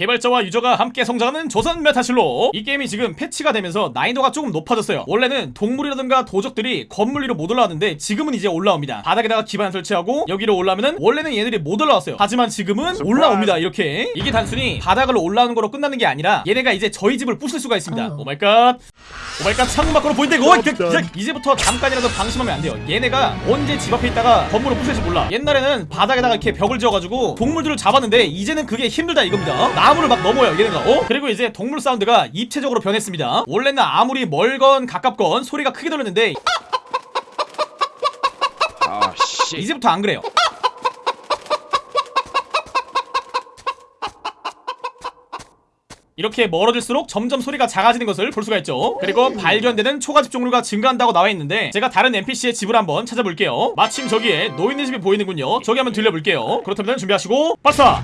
개발자와 user가 함께 성장하는 조선 메타실록. 이 게임이 지금 패치가 되면서 난이도가 조금 높아졌어요. 원래는 동물이라든가 도적들이 건물 위로 못 올라왔는데 지금은 이제 올라옵니다. 바닥에다가 기반 설치하고 여기로 올라오면은 원래는 얘들이 못 올라왔어요. 하지만 지금은 올라옵니다 이렇게. 이게 단순히 바닥으로 올라오는 거로 끝나는 게 아니라 얘네가 이제 저희 집을 부술 수가 있습니다. 오마이갓 오마이갓 창문 밖으로 보인다 이거 이제- 이제- 이제부터 잠깐이라도 방심하면 안 돼요. 얘네가 언제 집 앞에 있다가 건물을 부술지 몰라. 옛날에는 바닥에다가 이렇게 벽을 지어가지고 동물들을 잡았는데 이제는 그게 힘들다 이겁니다 나무를 막 넘어요 얘네가. 어? 그리고 이제 동물 사운드가 입체적으로 변했습니다. 원래는 아무리 멀건 가깝건 소리가 크게 들렸는데 아 씨. 이제부터 안 그래요. 이렇게 멀어질수록 점점 소리가 작아지는 것을 볼 수가 있죠. 그리고 발견되는 초가집 종류가 증가한다고 나와 있는데 제가 다른 NPC의 집을 한번 찾아볼게요. 마침 저기에 노인네 집이 보이는군요. 저기 한번 들려볼게요. 그렇다면 준비하시고 발사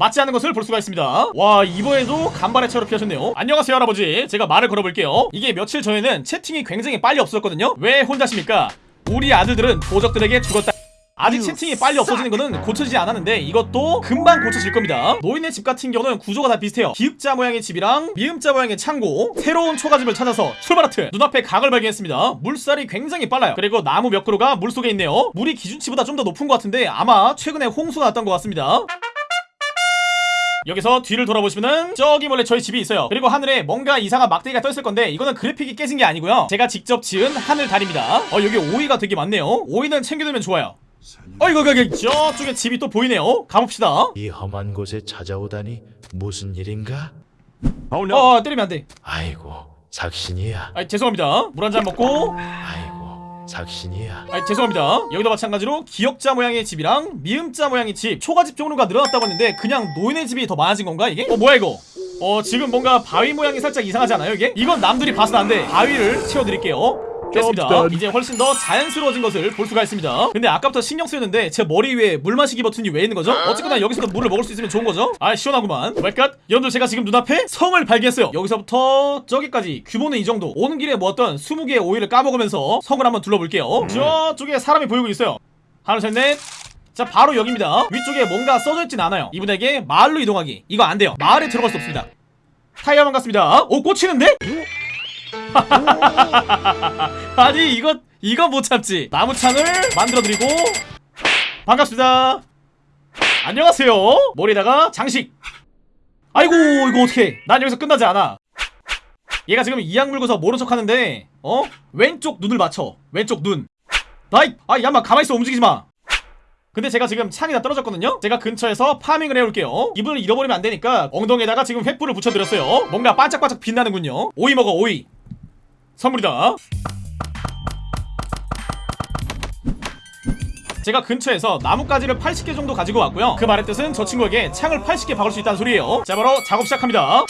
맞지 않는 것을 볼 수가 있습니다. 와 이번에도 간발의 차로 피하셨네요. 안녕하세요 할아버지. 제가 말을 걸어볼게요. 이게 며칠 전에는 채팅이 굉장히 빨리 없었거든요. 왜 혼자십니까? 우리 아들들은 도적들에게 죽었다. 아직 채팅이 빨리 없어지는 거는 고쳐지지 않았는데 이것도 금방 고쳐질 겁니다. 노인네 집 같은 경우는 구조가 다 비슷해요. 기읍자 모양의 집이랑 미음자 모양의 창고 새로운 초가집을 찾아서 출발하트 눈앞에 강을 발견했습니다. 물살이 굉장히 빨라요. 그리고 나무 몇 그루가 물속에 있네요. 물이 기준치보다 좀 더 높은 것 같은데 아마 최근에 홍수가 났던 것 같습니다 여기서 뒤를 돌아보시면은 저기 몰래 저희 집이 있어요. 그리고 하늘에 뭔가 이상한 막대기가 떠있을 건데 이거는 그래픽이 깨진 게 아니고요. 제가 직접 지은 하늘 달입니다. 어 여기 오이가 되게 많네요. 오이는 챙겨두면 좋아요. 어 이거 여기 저쪽에 집이 또 보이네요. 가봅시다. 이 험한 곳에 찾아오다니 무슨 일인가? Oh no. 어 때리면 안돼. 아이고 삭신이야. 아 죄송합니다. 물 한 잔 먹고. 아이고 삭신이야. 아 죄송합니다 여기도 마찬가지로 기역자 모양의 집이랑 미음자 모양의 집 초가집 종류가 늘어났다고 했는데 그냥 노인의 집이 더 많아진 건가 이게? 어 뭐야 이거 어 지금 뭔가 바위 모양이 살짝 이상하지 않아요 이게? 이건 남들이 봐서는 안돼 바위를 채워드릴게요 됐습니다. 이제 훨씬 더 자연스러워진 것을 볼 수가 있습니다. 근데 아까부터 신경 쓰였는데 제 머리 위에 물 마시기 버튼이 왜 있는 거죠? 어쨌거나 여기서도 물을 먹을 수 있으면 좋은 거죠? 아 시원하구만. 웰갓. 여러분들 제가 지금 눈앞에 성을 발견했어요. 여기서부터 저기까지 규모는 이 정도. 오는 길에 모았던 20개의 오이를 까먹으면서 성을 한번 둘러볼게요. 저쪽에 사람이 보이고 있어요. 하나 셋넷. 자 바로 여기입니다. 위쪽에 뭔가 써져 있진 않아요. 이분에게 마을로 이동하기. 이거 안 돼요. 마을에 들어갈 수 없습니다. 타이어만 갔습니다. 오 꽂히는데? 아니 이거 이거 못 참지. 나무창을 만들어드리고. 반갑습니다. 안녕하세요. 머리에다가 장식. 아이고 이거 어떡해. 난 여기서 끝나지 않아. 얘가 지금 이악 물고서 모른 척 하는데 어? 왼쪽 눈을 맞춰. 왼쪽 눈. 나이 아 야마 가만있어. 움직이지마. 근데 제가 지금 창이 다 떨어졌거든요? 제가 근처에서 파밍을 해올게요. 이분을 잃어버리면 안 되니까 엉덩이에다가 지금 횃불을 붙여드렸어요. 뭔가 반짝반짝 빛나는군요. 오이 먹어 오이 선물이다. 제가 근처에서 나뭇가지를 80개 정도 가지고 왔고요. 그 말의 뜻은 저 친구에게 창을 80개 박을 수 있다는 소리예요. 자 바로 작업 시작합니다.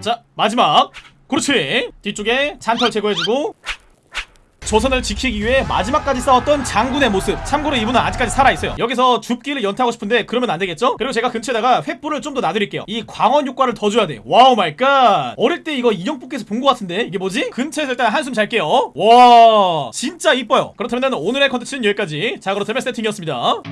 자 마지막. 그렇지. 뒤쪽에 잔털 제거해주고 조선을 지키기 위해 마지막까지 싸웠던 장군의 모습. 참고로 이분은 아직까지 살아있어요. 여기서 줍기를 연타하고 싶은데 그러면 안되겠죠? 그리고 제가 근처에다가 횃불을 좀 더 놔드릴게요. 이 광원 효과를 더 줘야 돼 wow my god. 어릴 때 이거 인형 뽑기에서 본 것 같은데? 이게 뭐지? 근처에서 일단 한숨 잘게요. 와 진짜 이뻐요. 그렇다면 오늘의 컨텐츠는 여기까지. 자 그렇다면 세팅이었습니다